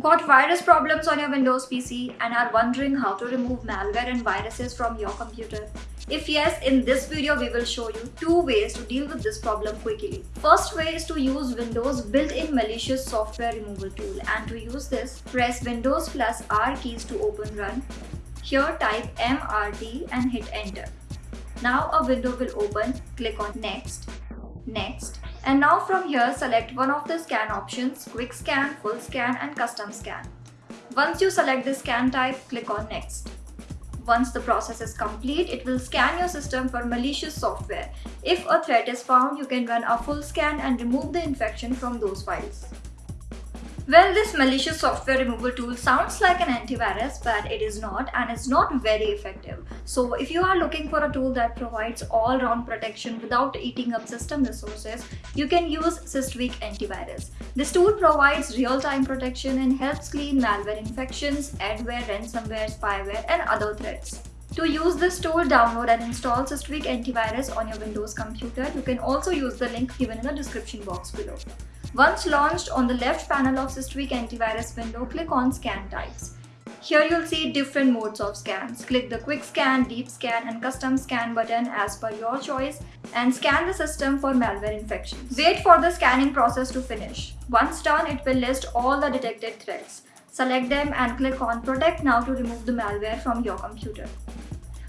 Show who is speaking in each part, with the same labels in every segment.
Speaker 1: Got virus problems on your Windows PC and are wondering how to remove malware and viruses from your computer? If yes, in this video we will show you two ways to deal with this problem quickly. First way is to use Windows built-in malicious software removal tool and to use this, press Windows plus R keys to open run. Here type MRT and hit enter. Now a window will open, click on next, next and now from here select one of the scan options, quick scan, full scan and custom scan. Once you select the scan type, click on next. Once the process is complete, it will scan your system for malicious software. If a threat is found, you can run a full scan and remove the infection from those files. Well, this malicious software removal tool sounds like an antivirus, but it is not and it's not very effective. So if you are looking for a tool that provides all-round protection without eating up system resources, you can use Systweak Antivirus. This tool provides real-time protection and helps clean malware infections, adware, ransomware, spyware, and other threats. To use this tool, download and install Systweak Antivirus on your Windows computer. You can also use the link given in the description box below. Once launched, on the left panel of Systweak Antivirus window, click on Scan Types. Here you'll see different modes of scans. Click the Quick Scan, Deep Scan and Custom Scan button as per your choice and scan the system for malware infections. Wait for the scanning process to finish. Once done, it will list all the detected threats. Select them and click on Protect Now to remove the malware from your computer.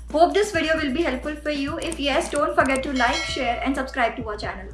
Speaker 1: Hope this video will be helpful for you. If yes, don't forget to like, share and subscribe to our channel.